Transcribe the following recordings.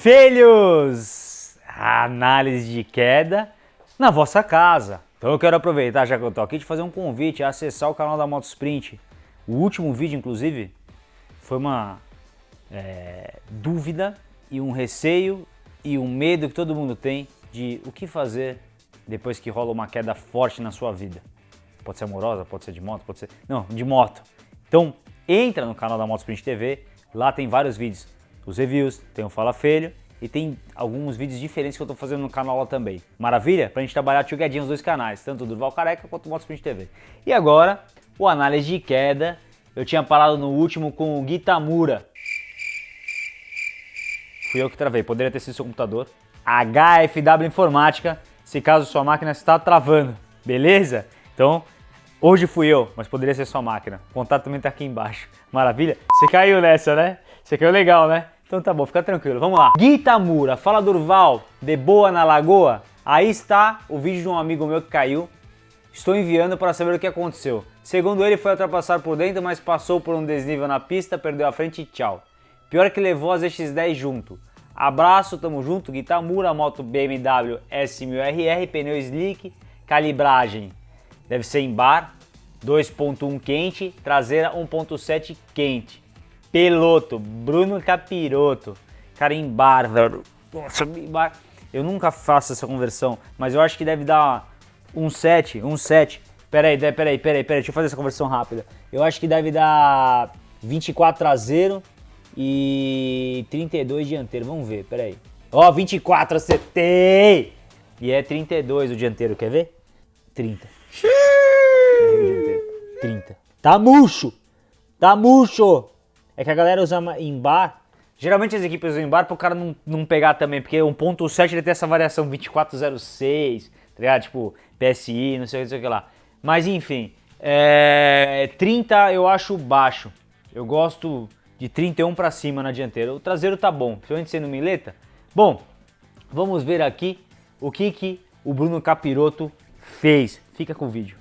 Filhos! Análise de queda na vossa casa. Então eu quero aproveitar, já que eu tô aqui, de fazer um convite a acessar o canal da Motosprint. O último vídeo, inclusive, foi uma é, dúvida e um receio e um medo que todo mundo tem de o que fazer depois que rola uma queda forte na sua vida. Pode ser amorosa, pode ser de moto, pode ser... Não, de moto. Então, entra no canal da Motosprint TV, lá tem vários vídeos. Os reviews, tem o Fala Feio e tem alguns vídeos diferentes que eu estou fazendo no canal lá também. Maravilha? Pra gente trabalhar together os dois canais, tanto o Durval Careca quanto o Motosprint TV. E agora, o análise de queda. Eu tinha parado no último com o Gitamura. Fui eu que travei, poderia ter sido seu computador. HFW Informática, se caso sua máquina está travando, beleza? Então, hoje fui eu, mas poderia ser sua máquina. O contato também está aqui embaixo. Maravilha? Você caiu nessa, né? Você caiu legal, né? Então tá bom, fica tranquilo, vamos lá. Guitamura, fala Durval, de boa na lagoa? Aí está o vídeo de um amigo meu que caiu. Estou enviando para saber o que aconteceu. Segundo ele, foi ultrapassar por dentro, mas passou por um desnível na pista, perdeu a frente e tchau. Pior que levou as X10 junto. Abraço, tamo junto, Guitamura, moto BMW S1000RR, pneu slick, calibragem deve ser em bar, 2.1 quente, traseira 1.7 quente. Peloto, Bruno Capiroto. Cara, em bar, velho. Nossa, em bar. Eu nunca faço essa conversão, mas eu acho que deve dar um 7, um 7. Peraí, peraí, peraí, peraí, deixa eu fazer essa conversão rápida. Eu acho que deve dar 24 traseiro e 32 dianteiro. Vamos ver, peraí. Ó, 24 acertei! E é 32 o dianteiro, quer ver? 30. 30. Tá murcho! Tá murcho! É que a galera usa em bar. Geralmente as equipes usam em bar para o cara não, não pegar também, porque 1.7 ele tem essa variação 2406, tá ligado? Tipo, PSI, não sei, não sei o que lá. Mas enfim, é, 30 eu acho baixo. Eu gosto de 31 para cima na dianteira. O traseiro tá bom, principalmente sendo mileta. Bom, vamos ver aqui o que, que o Bruno Capiroto fez. Fica com o vídeo.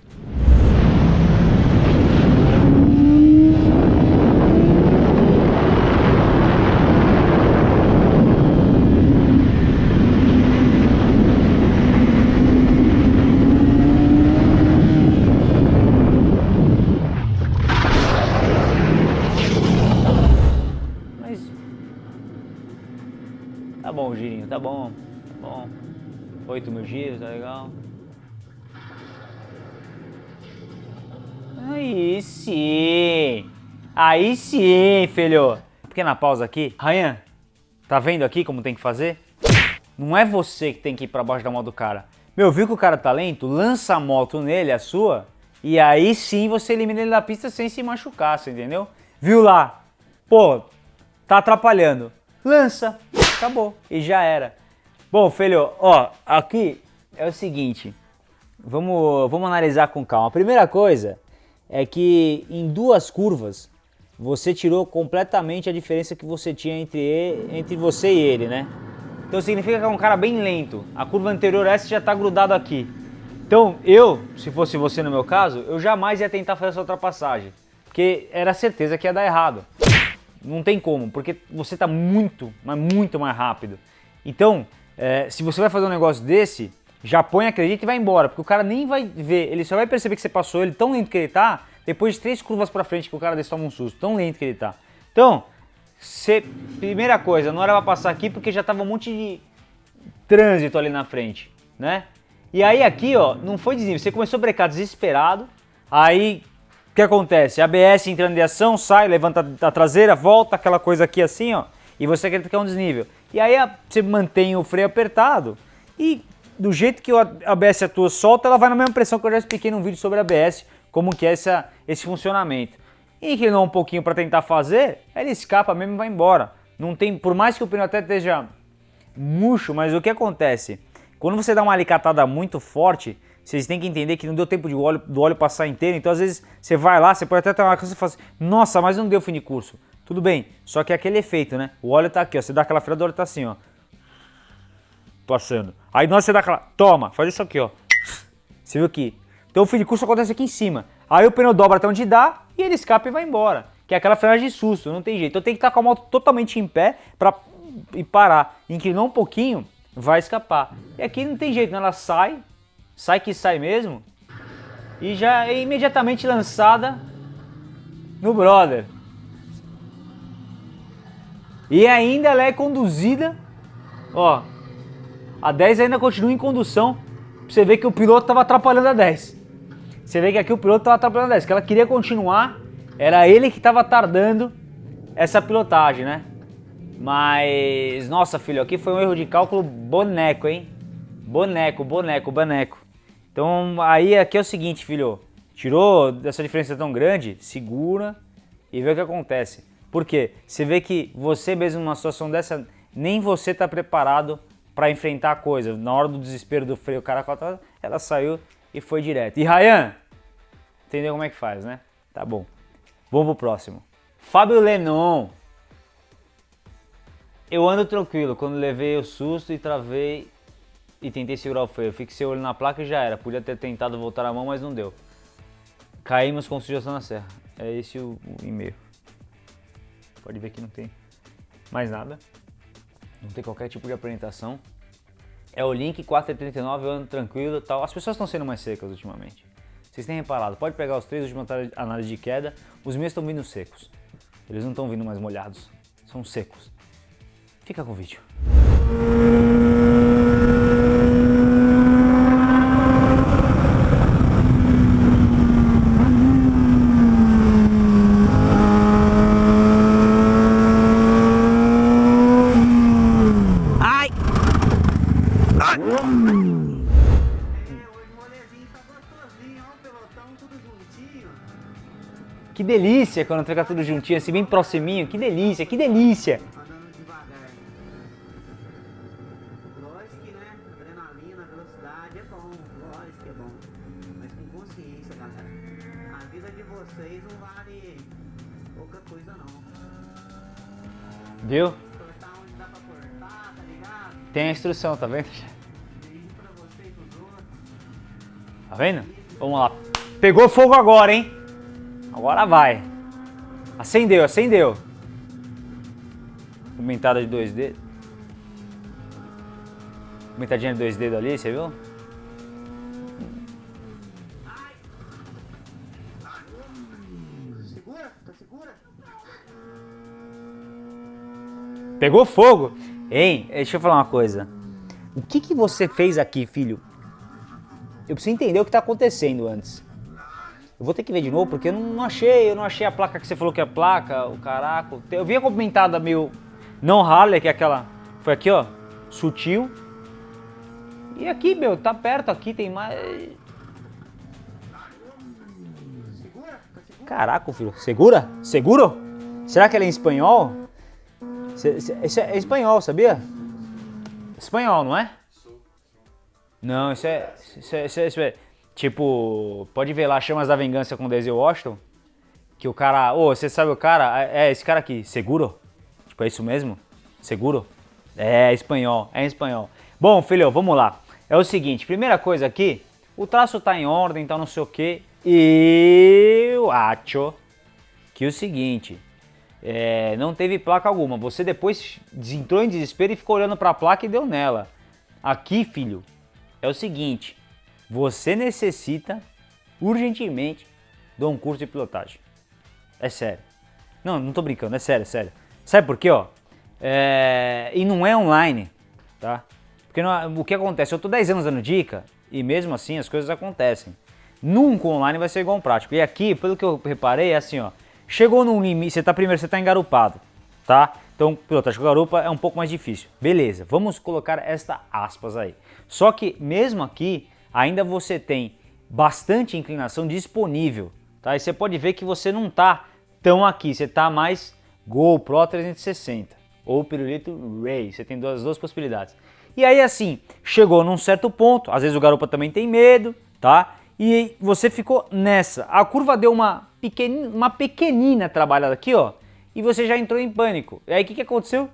Tá bom, girinho, tá bom, tá bom. 8 mil giros, tá legal. Aí sim! Aí sim, filho! Pequena pausa aqui. Ryan, tá vendo aqui como tem que fazer? Não é você que tem que ir pra baixo da moto do cara. Meu, viu que o cara tá lento? Lança a moto nele, a sua, e aí sim você elimina ele da pista sem se machucar, você entendeu? Viu lá? Pô, tá atrapalhando. Lança, acabou. E já era. Bom, filho, ó, aqui é o seguinte. Vamos, vamos analisar com calma. A primeira coisa é que em duas curvas você tirou completamente a diferença que você tinha entre, ele, entre você e ele, né? Então significa que é um cara bem lento. A curva anterior essa já está grudado aqui. Então eu, se fosse você no meu caso, eu jamais ia tentar fazer essa ultrapassagem. Porque era certeza que ia dar errado. Não tem como, porque você está muito, mas muito mais rápido. Então, é, se você vai fazer um negócio desse, já põe, acredita e vai embora, porque o cara nem vai ver, ele só vai perceber que você passou ele tão lento que ele tá, depois de três curvas para frente que o cara desse toma um susto, tão lento que ele tá. Então, você, primeira coisa, não era pra passar aqui porque já tava um monte de trânsito ali na frente, né? E aí aqui, ó, não foi desnível, você começou a brecar desesperado, aí que acontece? ABS entrando em ação, sai, levanta a traseira, volta, aquela coisa aqui assim, ó, e você acredita que é um desnível. E aí você mantém o freio apertado e do jeito que o ABS atua solta, ela vai na mesma pressão que eu já expliquei num vídeo sobre ABS, como que é essa, esse funcionamento. E inclinou um pouquinho para tentar fazer, ele escapa mesmo e vai embora. Não tem, por mais que o pneu até esteja murcho, mas o que acontece? Quando você dá uma alicatada muito forte, vocês têm que entender que não deu tempo de óleo, do óleo passar inteiro, então às vezes você vai lá, você pode até ter uma coisa e fala assim, nossa, mas não deu fim de curso. Tudo bem, só que é aquele efeito, né? O óleo tá aqui, ó, você dá aquela freada, o óleo tá assim, ó. Passando. Aí nós você dá aquela, toma, faz isso aqui, ó. Você viu aqui? Então o fim de curso acontece aqui em cima. Aí o pneu dobra até onde dá e ele escapa e vai embora. Que é aquela frenagem de susto, não tem jeito. Então tem que estar com a moto totalmente em pé para e parar. Inclinou um pouquinho, vai escapar. E aqui não tem jeito, né? ela sai, sai que sai mesmo, e já é imediatamente lançada no brother. E ainda ela é conduzida, ó, a 10 ainda continua em condução, você ver que o piloto tava atrapalhando a 10. Você vê que aqui o piloto tava atrapalhando a 10, que ela queria continuar, era ele que tava tardando essa pilotagem, né? Mas, nossa filho, aqui foi um erro de cálculo boneco, hein? Boneco, boneco, boneco. Então aí aqui é o seguinte, filho, tirou essa diferença tão grande, segura e vê o que acontece. Por quê? Você vê que você mesmo numa situação dessa, nem você está preparado para enfrentar a coisa. Na hora do desespero do freio, o cara ela saiu e foi direto. E Ryan, entendeu como é que faz, né? Tá bom. Vamos pro próximo. Fábio Lenon. Eu ando tranquilo, quando levei o susto e travei e tentei segurar o freio. Fixei o olho na placa e já era. Podia ter tentado voltar a mão, mas não deu. Caímos com sugestão na serra. É esse o, o e-mail. Pode ver que não tem mais nada. Não tem qualquer tipo de apresentação. É o link 439, eu ando tranquilo tal. As pessoas estão sendo mais secas ultimamente. Vocês têm reparado, pode pegar os três últimos análises de queda, os meus estão vindo secos. Eles não estão vindo mais molhados, são secos. Fica com o vídeo. Delícia quando fica tudo juntinho, assim, bem proximinho. Que delícia, que delícia. Viu? Tem a instrução, tá vendo? Tá vendo? Vamos lá. Pegou fogo agora, hein? Agora vai. Acendeu, acendeu. Comentada de dois dedos. Comentadinha de dois dedos ali, você viu? Pegou fogo. Hein? Deixa eu falar uma coisa. O que, que você fez aqui, filho? Eu preciso entender o que está acontecendo antes. Eu vou ter que ver de novo porque eu não, achei, eu não achei a placa que você falou que é a placa, o caraca. Eu vi a comentada meio não Harley, que é aquela, foi aqui ó, sutil. E aqui, meu, tá perto aqui, tem mais... Caraca, filho, segura? Seguro? Será que ela é em espanhol? Isso é, é espanhol, sabia? Espanhol, não é? Não, isso é, isso é, isso é, isso é Tipo, pode ver lá Chamas da Vingança com Denzel Washington, que o cara, ô, oh, você sabe o cara? É, é esse cara aqui, seguro? Tipo, é isso mesmo? Seguro? É, espanhol, é espanhol. Bom, filho, vamos lá. É o seguinte, primeira coisa aqui, o traço tá em ordem, então não sei o que. E eu acho que o seguinte, é, não teve placa alguma. Você depois entrou em desespero e ficou olhando para a placa e deu nela. Aqui, filho, é o seguinte, você necessita urgentemente de um curso de pilotagem. É sério. Não, não tô brincando, é sério, é sério. Sabe por quê, ó? É... E não é online, tá? Porque não... o que acontece? Eu tô 10 anos dando dica e mesmo assim as coisas acontecem. Nunca online vai ser igual um prático. E aqui, pelo que eu reparei, é assim, ó. Chegou num limite, você tá primeiro, você tá engarupado, tá? Então, pilotagem com garupa é um pouco mais difícil. Beleza, vamos colocar esta aspas aí. Só que mesmo aqui, ainda você tem bastante inclinação disponível. Tá? E você pode ver que você não está tão aqui, você está mais GoPro 360 ou Pirulito Ray, você tem duas, duas possibilidades. E aí assim, chegou num certo ponto, às vezes o garupa também tem medo, tá? E você ficou nessa. A curva deu uma pequenina, uma pequenina trabalhada aqui, ó, e você já entrou em pânico. E aí o que, que aconteceu?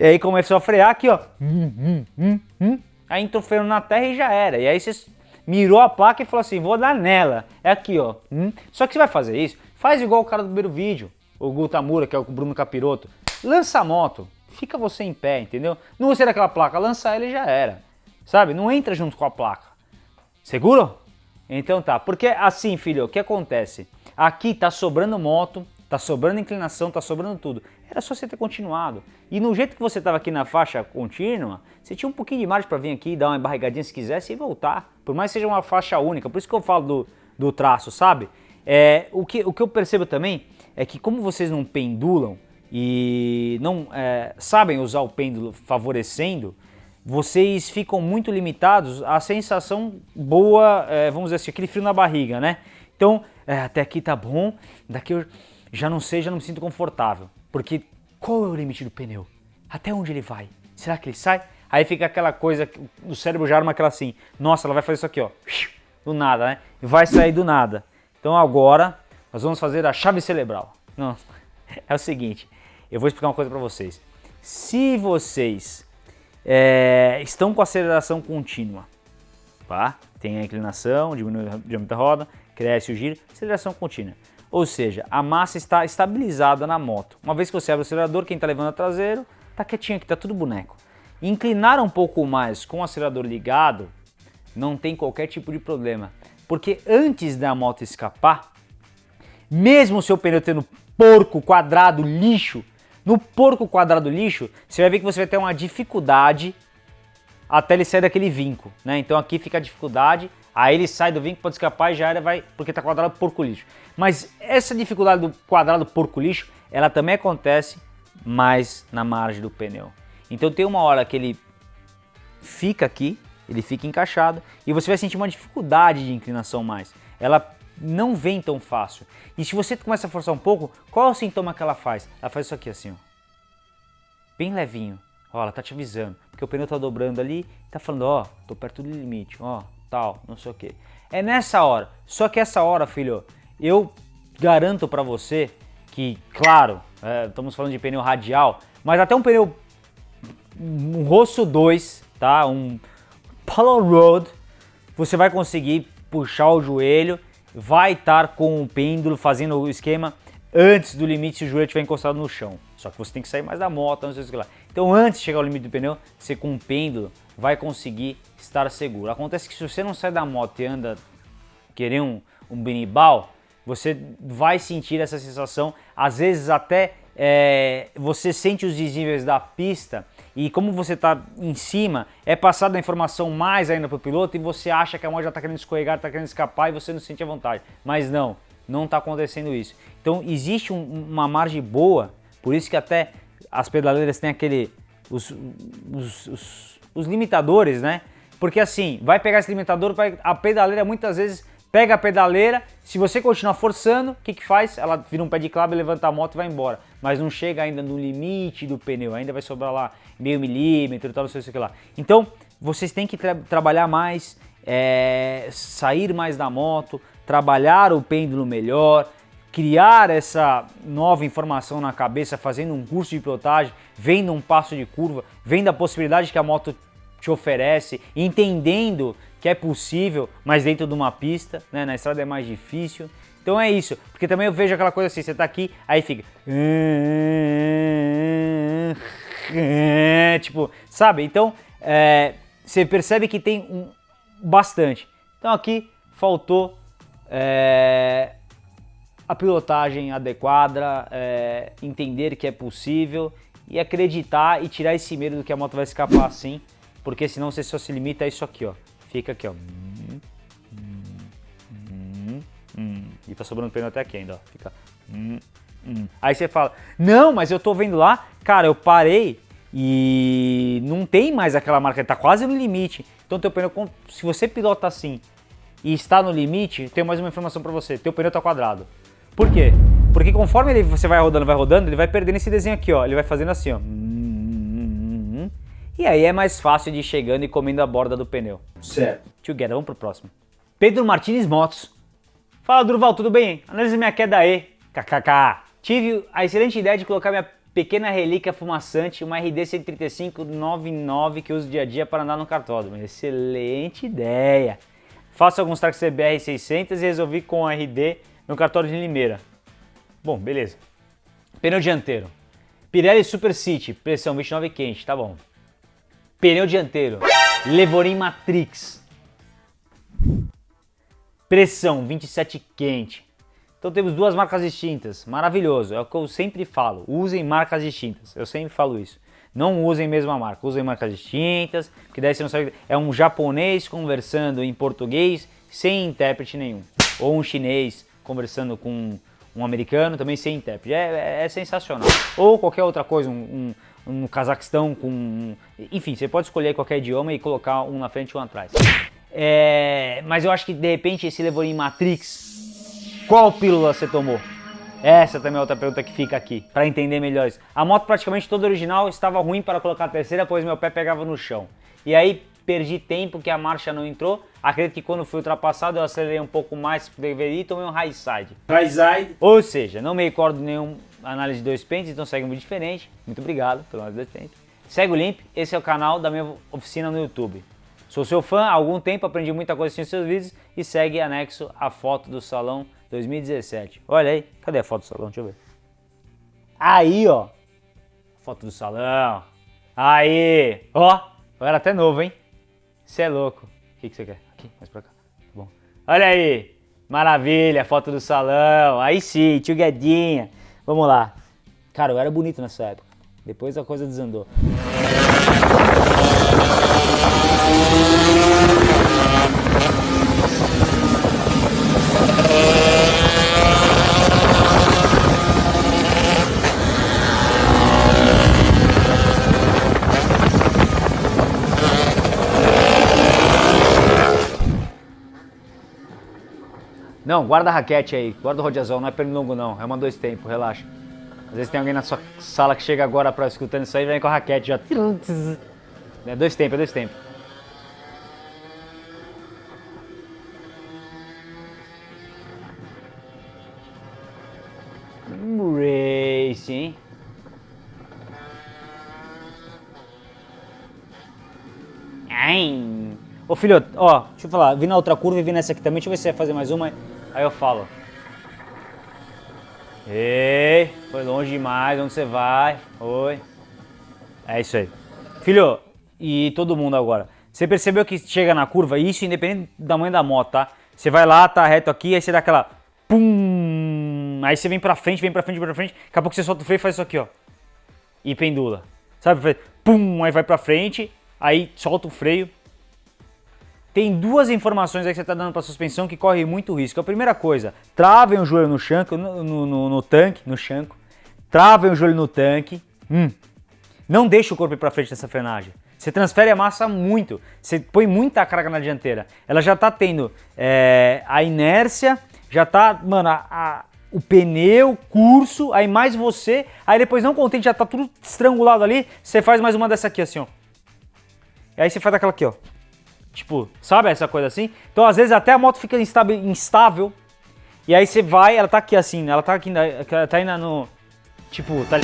E aí começou a frear aqui, ó. Hum, hum, hum aí entrou freio na terra e já era. E aí você mirou a placa e falou assim, vou dar nela. É aqui, ó. Hum. Só que você vai fazer isso, faz igual o cara do primeiro vídeo, o Gutamura, que é o Bruno Capiroto. Lança a moto, fica você em pé, entendeu? Não gostei daquela placa, lança ela e já era. Sabe? Não entra junto com a placa. Seguro? Então tá. Porque assim, filho, o que acontece? Aqui tá sobrando moto, tá sobrando inclinação, tá sobrando tudo. Era só você ter continuado. E no jeito que você estava aqui na faixa contínua, você tinha um pouquinho de margem para vir aqui, dar uma barrigadinha se quisesse e voltar. Por mais que seja uma faixa única. Por isso que eu falo do, do traço, sabe? É, o, que, o que eu percebo também é que como vocês não pendulam e não é, sabem usar o pêndulo favorecendo, vocês ficam muito limitados à sensação boa, é, vamos dizer assim, aquele frio na barriga, né? Então, é, até aqui tá bom, daqui eu já não sei, já não me sinto confortável. Porque qual é o limite do pneu? Até onde ele vai? Será que ele sai? Aí fica aquela coisa, o cérebro já arma aquela assim, nossa, ela vai fazer isso aqui, ó, do nada, né? E vai sair do nada. Então agora nós vamos fazer a chave cerebral. Não, é o seguinte, eu vou explicar uma coisa para vocês. Se vocês é, estão com aceleração contínua, tá? Tem a inclinação, diminui o diâmetro da roda, cresce o giro, aceleração contínua. Ou seja, a massa está estabilizada na moto. Uma vez que você abre o acelerador, quem está levando a traseiro, está quietinho aqui, está tudo boneco. Inclinar um pouco mais com o acelerador ligado, não tem qualquer tipo de problema. Porque antes da moto escapar, mesmo o seu pneu tendo porco, quadrado, lixo, no porco quadrado lixo, você vai ver que você vai ter uma dificuldade até ele sair daquele vinco, né? Então aqui fica a dificuldade, aí ele sai do vinco, pode escapar e já era, vai, porque tá quadrado porco lixo. Mas essa dificuldade do quadrado porco lixo, ela também acontece mais na margem do pneu. Então tem uma hora que ele fica aqui, ele fica encaixado e você vai sentir uma dificuldade de inclinação mais. Ela não vem tão fácil. E se você começa a forçar um pouco, qual é o sintoma que ela faz? Ela faz isso aqui assim, ó. Bem levinho. Ó, ela tá te avisando. Porque o pneu tá dobrando ali, tá falando, ó, tô perto do limite, ó, tal, não sei o que. É nessa hora. Só que essa hora, filho, eu garanto para você que, claro, é, estamos falando de pneu radial, mas até um pneu, um Rosso 2, tá? Um Polo Road, você vai conseguir puxar o joelho, vai estar com o pêndulo fazendo o esquema antes do limite se o joelho estiver encostado no chão. Só que você tem que sair mais da moto, não sei o que lá. Então antes de chegar ao limite do pneu, você com o pêndulo vai conseguir estar seguro. Acontece que se você não sai da moto e anda querer um, um binibal, você vai sentir essa sensação, às vezes até é, você sente os desníveis da pista e como você está em cima, é passada a informação mais ainda para o piloto e você acha que a moto já está querendo escorregar, está querendo escapar e você não sente a vontade. Mas não, não está acontecendo isso. Então existe um, uma margem boa, por isso que até as pedaleiras têm aquele, os, os, os, os limitadores, né? Porque assim, vai pegar esse limitador, a pedaleira muitas vezes pega a pedaleira, se você continuar forçando, o que, que faz? Ela vira um pé de clave, levanta a moto e vai embora. Mas não chega ainda no limite do pneu, ainda vai sobrar lá meio milímetro tal, não sei o que lá. Então, vocês têm que tra trabalhar mais, é, sair mais da moto, trabalhar o pêndulo melhor, criar essa nova informação na cabeça, fazendo um curso de pilotagem, vendo um passo de curva, vendo a possibilidade que a moto te oferece, entendendo que é possível, mas dentro de uma pista, né? na estrada é mais difícil. Então é isso, porque também eu vejo aquela coisa assim, você tá aqui, aí fica... Tipo, sabe? Então, é, você percebe que tem um, bastante. Então aqui faltou é, a pilotagem adequada, é, entender que é possível e acreditar e tirar esse medo do que a moto vai escapar assim, porque senão você só se limita a isso aqui, ó. Fica aqui, ó. E tá sobrando pneu até aqui ainda, ó. Fica. Aí você fala, não, mas eu tô vendo lá, cara, eu parei e não tem mais aquela marca, tá quase no limite. Então teu pneu, se você pilota assim e está no limite, tem mais uma informação para você, teu pneu tá quadrado. Por quê? Porque conforme ele, você vai rodando, vai rodando, ele vai perdendo esse desenho aqui, ó. Ele vai fazendo assim, ó. E aí é mais fácil de ir chegando e comendo a borda do pneu. Certo. Together, vamos pro próximo. Pedro Martins Motos. Fala, Durval, tudo bem? Analise minha queda aí. KKK. Tive a excelente ideia de colocar minha pequena relíquia fumaçante, uma RD 13599 que uso dia a dia para andar no cartódromo. Excelente ideia. Faço alguns tracks CBR 600 e resolvi com a RD no cartódromo de Limeira. Bom, beleza. Pneu dianteiro. Pirelli Super City, pressão 29 quente, tá bom. Pneu dianteiro, Levorin Matrix. Pressão 27 quente. Então temos duas marcas distintas, maravilhoso, é o que eu sempre falo, usem marcas distintas, eu sempre falo isso. Não usem mesma marca, usem marcas distintas, porque daí você não sabe, é um japonês conversando em português sem intérprete nenhum, ou um chinês conversando com um americano também sem intérprete, é, é, é sensacional. Ou qualquer outra coisa, um, um, um Cazaquistão com... Enfim, você pode escolher qualquer idioma e colocar um na frente e um atrás. É, mas eu acho que de repente esse levou em Matrix qual pílula você tomou? Essa também é outra pergunta que fica aqui, para entender melhor isso. A moto praticamente toda original estava ruim para colocar a terceira, pois meu pé pegava no chão. E aí perdi tempo que a marcha não entrou. Acredito que quando fui ultrapassado eu acelerei um pouco mais que deveria e tomei um high side. High side. Ou seja, não me recordo nenhum análise de dois pentes, então segue muito diferente. Muito obrigado pelo análise de dois pentes. Segue o Limp, esse é o canal da minha oficina no YouTube. Sou seu fã há algum tempo, aprendi muita coisa assistindo seus vídeos e segue anexo a foto do salão 2017. Olha aí, cadê a foto do salão? Deixa eu ver. Aí, ó. Foto do salão. Aí, ó. Eu era até novo, hein? Você é louco. O que, que você quer? Aqui, mais pra cá. Tá bom. Olha aí. Maravilha, foto do salão. Aí sim, tio Guedinha. Vamos lá. Cara, eu era bonito nessa época. Depois a coisa desandou. Não, guarda a raquete aí, guarda o rodeazão, não é pernilongo não, é uma dois tempos, relaxa. Às vezes tem alguém na sua sala que chega agora pra escutando isso aí e vem com a raquete já. É dois tempos, é dois tempos. Racing. Ai. Ô filho, ó, deixa eu falar, vi na outra curva e vi nessa aqui também, deixa eu ver se vai fazer mais uma. Aí eu falo. Ei, foi longe demais, onde você vai? Oi. É isso aí. Filho, e todo mundo agora. Você percebeu que chega na curva, isso independente do tamanho da moto, tá? Você vai lá, tá reto aqui, aí você dá aquela... Pum! Aí você vem pra frente, vem pra frente, vem pra frente. Daqui a pouco você solta o freio e faz isso aqui, ó. E pendula. Sabe? Pum! Aí vai pra frente, aí solta o freio, tem duas informações aí que você está dando para a suspensão que corre muito risco. A primeira coisa, travem o joelho no chanco, no, no, no, no tanque, no chanco. Travem o joelho no tanque. Hum. Não deixe o corpo ir para frente nessa frenagem. Você transfere a massa muito. Você põe muita carga na dianteira. Ela já está tendo é, a inércia, já está, mano, a, a, o pneu, curso, aí mais você. Aí depois, não contente, já está tudo estrangulado ali. Você faz mais uma dessa aqui, assim, ó. E aí você faz aquela aqui, ó. Tipo, sabe essa coisa assim? Então, às vezes, até a moto fica instável, e aí você vai, ela tá aqui assim, ela tá aqui, ela tá indo no... Tipo, tá...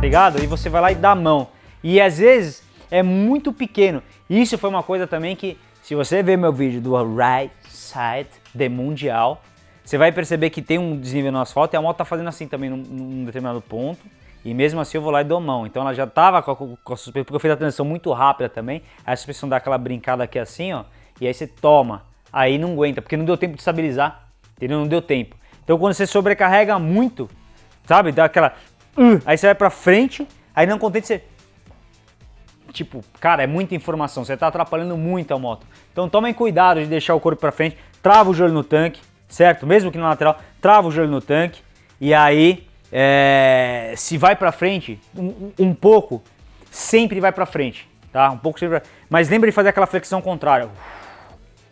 Ligado? E você vai lá e dá a mão. E às vezes é muito pequeno. Isso foi uma coisa também que, se você ver meu vídeo do Right Side de Mundial, você vai perceber que tem um desnível no asfalto e a moto tá fazendo assim também num, num determinado ponto. E mesmo assim eu vou lá e dou mão. Então ela já tava com a, suspensão, porque eu fiz a transição muito rápida também. Aí a suspensão dá aquela brincada aqui assim, ó. E aí você toma. Aí não aguenta, porque não deu tempo de estabilizar. Entendeu? Não deu tempo. Então quando você sobrecarrega muito, sabe? Dá aquela... Uh, aí você vai pra frente, aí não contente você... Tipo, cara, é muita informação. Você tá atrapalhando muito a moto. Então tomem cuidado de deixar o corpo pra frente. Trava o joelho no tanque, certo? Mesmo que na lateral, trava o joelho no tanque. E aí é, se vai para frente, um, um, pouco, sempre vai para frente, tá? Um pouco sempre, mas lembra de fazer aquela flexão contrária.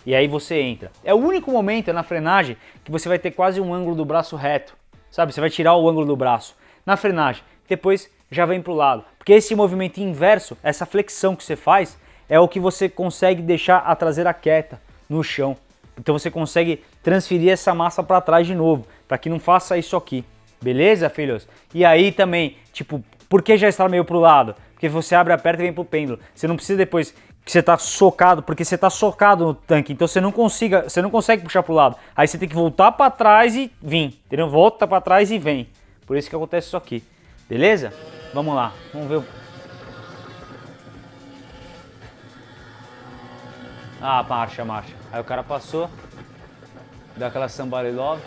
E aí você entra. É o único momento na frenagem que você vai ter quase um ângulo do braço reto, sabe? Você vai tirar o ângulo do braço na frenagem, depois já vem para o lado. Porque esse movimento inverso, essa flexão que você faz, é o que você consegue deixar a traseira quieta no chão. Então você consegue transferir essa massa para trás de novo, para que não faça isso aqui. Beleza, filhos? E aí também, tipo, por que já está meio pro lado? Porque você abre, aperta e vem pro pêndulo. Você não precisa depois que você tá socado, porque você tá socado no tanque, então você não consiga, você não consegue puxar pro lado. Aí você tem que voltar para trás e vir, entendeu? Volta para trás e vem. Por isso que acontece isso aqui. Beleza? Vamos lá. Vamos ver o Ah, marcha, marcha. Aí o cara passou. Deu aquela somebody love.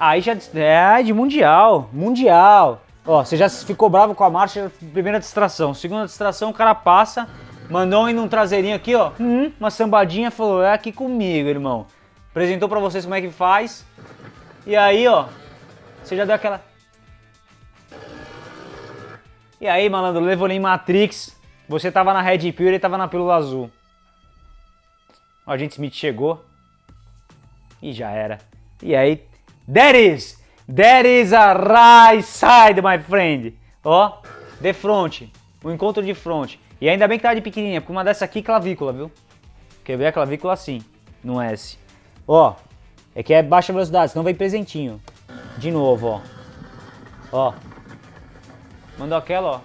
Aí já é de mundial, mundial. Ó, você já ficou bravo com a marcha, primeira distração. Segunda distração, o cara passa, mandou ir num traseirinho aqui, ó. Hum, uma sambadinha, falou, é aqui comigo, irmão. Apresentou pra vocês como é que faz. E aí, ó, você já deu aquela... E aí, malandro, levou em Matrix. Você tava na Red Pill e ele tava na pílula azul. O agente Smith chegou. E já era. E aí, that is That is a right side, my friend. Ó, de front. O encontro de front. E ainda bem que tá de pequenininha, porque uma dessa aqui é clavícula, viu? Quer ver a clavícula assim, no S. Ó, é que é baixa velocidade, senão vem presentinho. De novo, ó. Ó. Mandou aquela, ó.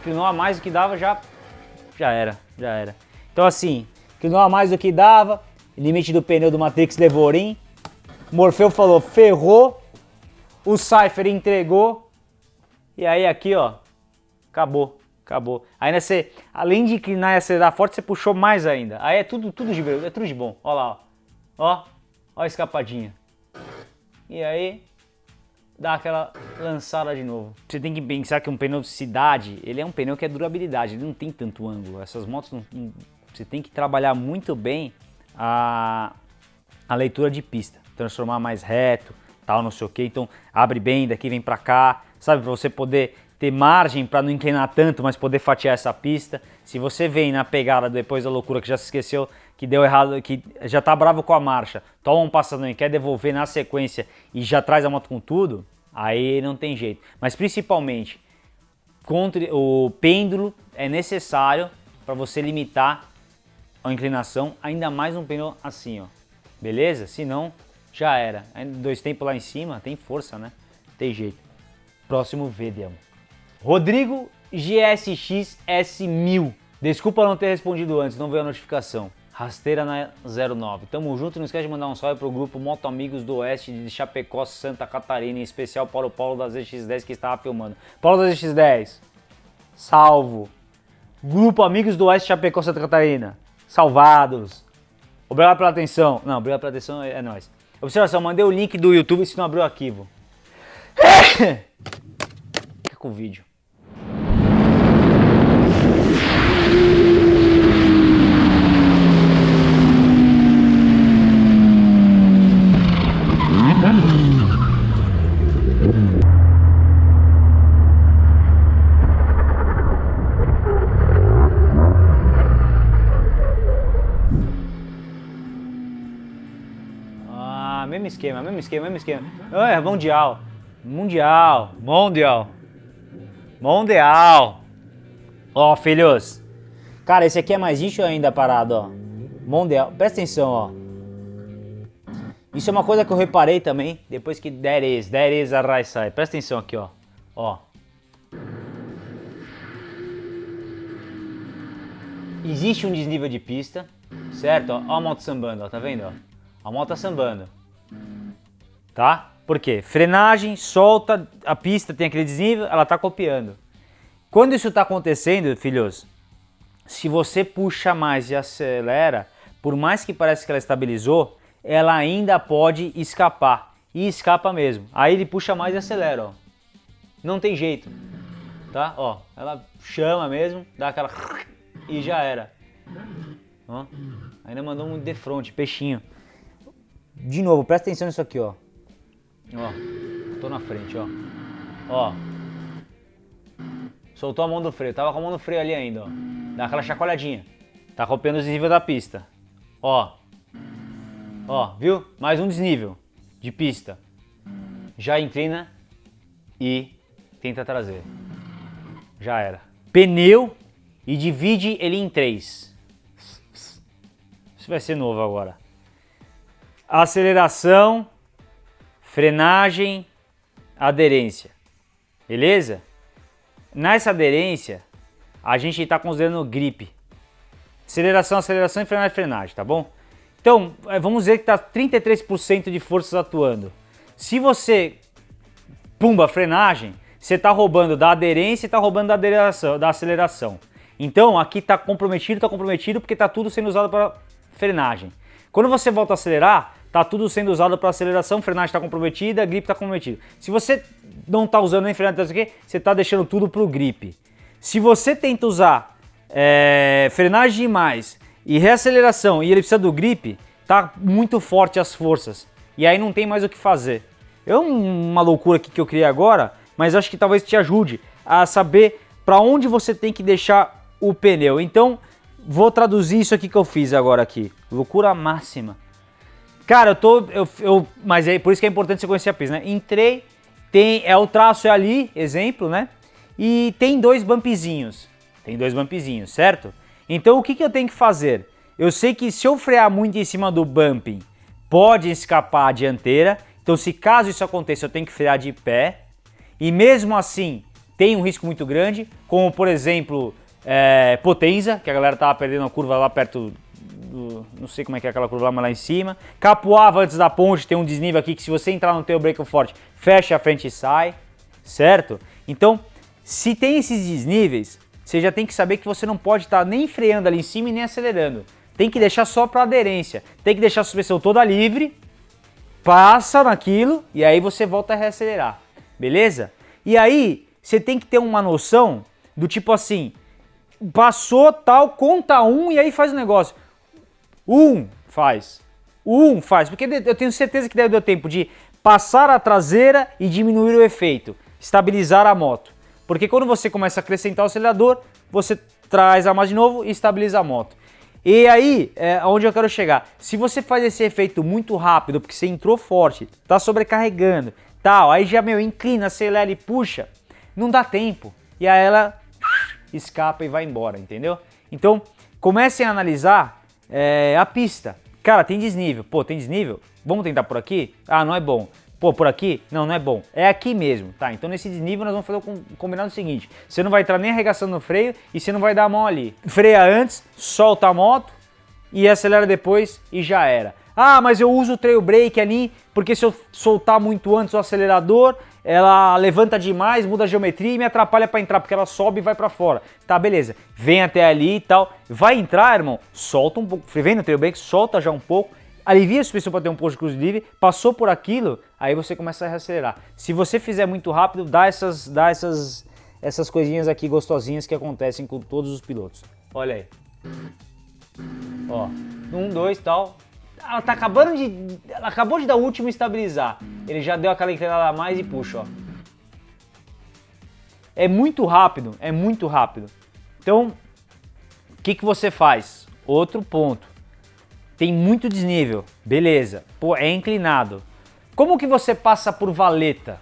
Inclinou a mais do que dava, já... Já era, já era. Então assim, inclinou a mais do que dava. Limite do pneu do Matrix Levorin. Morfeu falou, ferrou o Cypher entregou. E aí aqui, ó, acabou, acabou. Ainda você, além de inclinar e acelerar forte, você puxou mais ainda. Aí é tudo, tudo de, é tudo de bom. Ó lá, ó. Ó, ó a escapadinha. E aí, dá aquela lançada de novo. Você tem que pensar que um pneu de cidade, ele é um pneu que é durabilidade, ele não tem tanto ângulo. Essas motos, não, você tem que trabalhar muito bem a, a leitura de pista. Transformar mais reto, tal, não sei o que. Então abre bem, daqui vem para cá, sabe? Para você poder ter margem para não inclinar tanto, mas poder fatiar essa pista. Se você vem na pegada depois da loucura que já se esqueceu, que deu errado, que já tá bravo com a marcha, toma um passadão e quer devolver na sequência e já traz a moto com tudo, aí não tem jeito. Mas principalmente, contra o pêndulo é necessário para você limitar a inclinação, ainda mais um pneu assim, ó. Beleza? Senão já era. Dois tempos lá em cima, tem força, né? Tem jeito. Próximo vídeo. Rodrigo GSX S1000. Desculpa não ter respondido antes, não veio a notificação. Rasteira na 09. Tamo junto, não esquece de mandar um salve pro grupo Moto Amigos do Oeste de Chapecó, Santa Catarina, em especial para o Paulo da ZX10 que estava filmando. Paulo da ZX10, salvo. Grupo Amigos do Oeste de Chapecó, Santa Catarina, salvados. Obrigado pela atenção. Não, obrigado pela atenção, é, é nóis. Observação, mandei o link do YouTube se não abriu o arquivo. Fica com o vídeo. mesmo esquema, mesmo esquema, mesmo esquema. É, mundial. Mundial. Mundial. Mundial. Ó, filhos. Cara, esse aqui é mais lixo ainda parado, ó. Mundial. Presta atenção, ó. Isso é uma coisa que eu reparei também, depois que there is, there is a right side. Presta atenção aqui, ó. Ó. Existe um desnível de pista, certo? Ó, ó a moto sambando, ó, tá vendo? Ó? A moto tá sambando tá? Por quê? Frenagem, solta, a pista tem aquele desnível, ela tá copiando. Quando isso está acontecendo, filhos, se você puxa mais e acelera, por mais que pareça que ela estabilizou, ela ainda pode escapar. E escapa mesmo. Aí ele puxa mais e acelera, ó. Não tem jeito, tá? Ó, ela chama mesmo, dá aquela... e já era. Ó, ainda mandou um de frente, peixinho. De novo, presta atenção nisso aqui, ó. Ó, tô na frente, ó. Ó. Soltou a mão do freio. Tava com a mão no freio ali ainda, ó. Dá aquela chacoalhadinha. Tá rompendo o desnível da pista. Ó. Ó, viu? Mais um desnível de pista. Já inclina e tenta trazer. Já era. Pneu e divide ele em três. Isso vai ser novo agora. Aceleração frenagem, aderência. Beleza? Nessa aderência, a gente está considerando grip. Aceleração, aceleração e frenagem, frenagem, tá bom? Então, é, vamos dizer que está 33% de forças atuando. Se você, pumba, frenagem, você está roubando da aderência e está roubando da aceleração, da aceleração. Então, aqui está comprometido, está comprometido porque está tudo sendo usado para frenagem. Quando você volta a acelerar, está tudo sendo usado para aceleração, frenagem está comprometida, grip está comprometido. Se você não está usando nem frenagem, você está deixando tudo para o grip. Se você tenta usar é, frenagem demais e reaceleração e ele precisa do grip, tá muito forte as forças. E aí não tem mais o que fazer. É uma loucura aqui que eu criei agora, mas acho que talvez te ajude a saber para onde você tem que deixar o pneu. Então, vou traduzir isso aqui que eu fiz agora aqui. Loucura máxima. Cara, eu tô... Eu, eu, mas é por isso que é importante você conhecer a pista, né? Entrei, tem, é o traço é ali, exemplo, né? E tem dois bumpzinhos. Tem dois bumpzinhos, certo? Então o que, que eu tenho que fazer? Eu sei que se eu frear muito em cima do bumping, pode escapar a dianteira. Então se caso isso aconteça, eu tenho que frear de pé. E mesmo assim, tem um risco muito grande, como por exemplo, é, Potenza, que a galera tava perdendo a curva lá perto não sei como é que é aquela curva lá, mas lá em cima. Capuava antes da ponte, tem um desnível aqui que se você entrar no teu break forte, fecha a frente e sai, certo? Então, se tem esses desníveis, você já tem que saber que você não pode estar tá nem freando ali em cima e nem acelerando. Tem que deixar só para aderência. Tem que deixar a suspensão toda livre, passa naquilo e aí você volta a reacelerar. Beleza? E aí você tem que ter uma noção do tipo assim, passou tal, conta um e aí faz o negócio. Um faz. Um faz. Porque eu tenho certeza que deve dar tempo de passar a traseira e diminuir o efeito. Estabilizar a moto. Porque quando você começa a acrescentar o acelerador, você traz a mais de novo e estabiliza a moto. E aí, é onde eu quero chegar. Se você faz esse efeito muito rápido, porque você entrou forte, tá sobrecarregando, tal, aí já, meu, inclina, acelera e puxa, não dá tempo. E aí ela escapa e vai embora, entendeu? Então, comecem a analisar é, a pista. Cara, tem desnível. Pô, tem desnível? Vamos tentar por aqui? Ah, não é bom. Pô, por aqui? Não, não é bom. É aqui mesmo, tá? Então nesse desnível nós vamos fazer o combinado seguinte. Você não vai entrar nem arregaçando no freio e você não vai dar a mão ali. Freia antes, solta a moto e acelera depois e já era. Ah, mas eu uso o trail brake ali porque se eu soltar muito antes o acelerador, ela levanta demais, muda a geometria e me atrapalha para entrar, porque ela sobe e vai para fora. Tá, beleza. Vem até ali e tal. Vai entrar, irmão, solta um pouco. Vem no trail brake, solta já um pouco alivia a suspensão para ter um posto de cruise livre, passou por aquilo, aí você começa a reacelerar. Se você fizer muito rápido, dá essas, dá essas, essas coisinhas aqui gostosinhas que acontecem com todos os pilotos. Olha aí. Ó, um, dois, tal. Ela tá acabando de, ela acabou de dar o último estabilizar. Ele já deu aquela inclinada a mais e puxa, ó. É muito rápido, é muito rápido. Então, o que, que você faz? Outro ponto tem muito desnível, beleza, pô, é inclinado. Como que você passa por valeta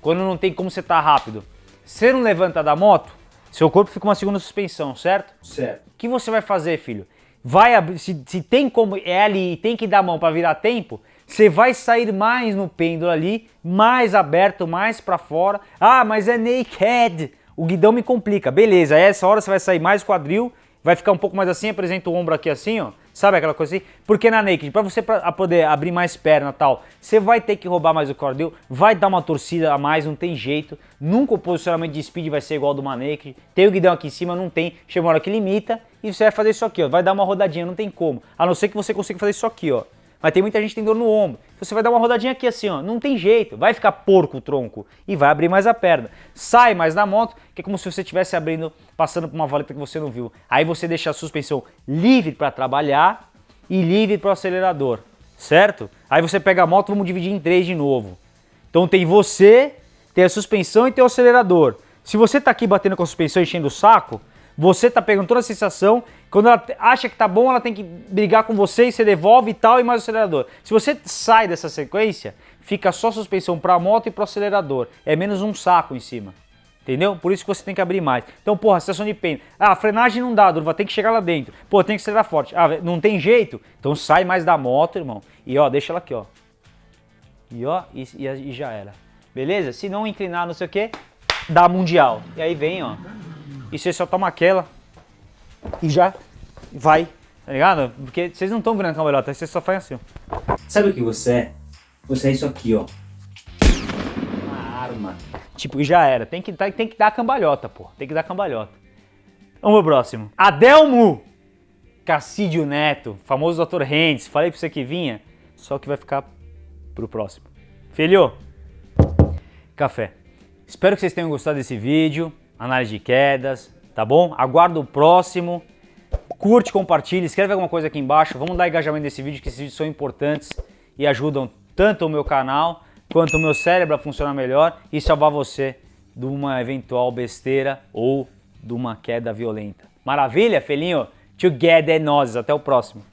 quando não tem como você estar tá rápido? Você não levanta da moto, seu corpo fica uma segunda suspensão, certo? Certo. O que você vai fazer, filho? Vai se, se tem como é ali e tem que dar a mão para virar tempo, você vai sair mais no pêndulo ali, mais aberto, mais para fora. Ah, mas é naked. O guidão me complica. Beleza, essa hora você vai sair mais quadril, vai ficar um pouco mais assim, apresenta o ombro aqui assim, ó. Sabe aquela coisa assim? Porque na naked, para você pra poder abrir mais perna tal, você vai ter que roubar mais o cordel, vai dar uma torcida a mais, não tem jeito. Nunca o posicionamento de speed vai ser igual do uma naked. Tem o guidão aqui em cima, não tem. Chega uma hora que limita e você vai fazer isso aqui, ó. Vai dar uma rodadinha, não tem como. A não ser que você consiga fazer isso aqui, ó. Mas tem muita gente que tem dor no ombro. Você vai dar uma rodadinha aqui assim, ó. Não tem jeito. Vai ficar porco o tronco. E vai abrir mais a perna. Sai mais na moto, que é como se você estivesse abrindo, passando por uma valeta que você não viu. Aí você deixa a suspensão livre para trabalhar e livre para o acelerador. Certo? Aí você pega a moto, vamos dividir em três de novo. Então tem você, tem a suspensão e tem o acelerador. Se você tá aqui batendo com a suspensão enchendo o saco, você tá pegando toda a sensação, quando ela acha que tá bom, ela tem que brigar com você e você devolve e tal, e mais o acelerador. Se você sai dessa sequência, fica só suspensão para a moto e para o acelerador. É menos um saco em cima. Entendeu? Por isso que você tem que abrir mais. Então, porra, situação de pêndulo. Ah, frenagem não dá, vai ter que chegar lá dentro. Pô, tem que acelerar forte. Ah, não tem jeito? Então sai mais da moto, irmão. E ó, deixa ela aqui, ó. E ó, e, e já era. Beleza? Se não inclinar, não sei o que, dá mundial. E aí vem, ó. E você só toma aquela e já vai, tá ligado? Porque vocês não estão virando cambalhota, você só faz assim. Sabe o que você é? Você é isso aqui, ó. Uma arma. Tipo, já era. Tem que, tem que dar cambalhota, pô. Tem que dar cambalhota. Vamos pro próximo. Adelmo Cassídio Neto, famoso Dr. Rendes. Falei pra você que vinha, só que vai ficar pro próximo. Filho, café. Espero que vocês tenham gostado desse vídeo, análise de quedas, tá bom? Aguardo o próximo. Curte, compartilha, escreve alguma coisa aqui embaixo. Vamos dar engajamento nesse vídeo, que esses vídeos são importantes e ajudam tanto o meu canal quanto o meu cérebro a funcionar melhor e salvar você de uma eventual besteira ou de uma queda violenta. Maravilha, felinho? Together nós. Até o próximo.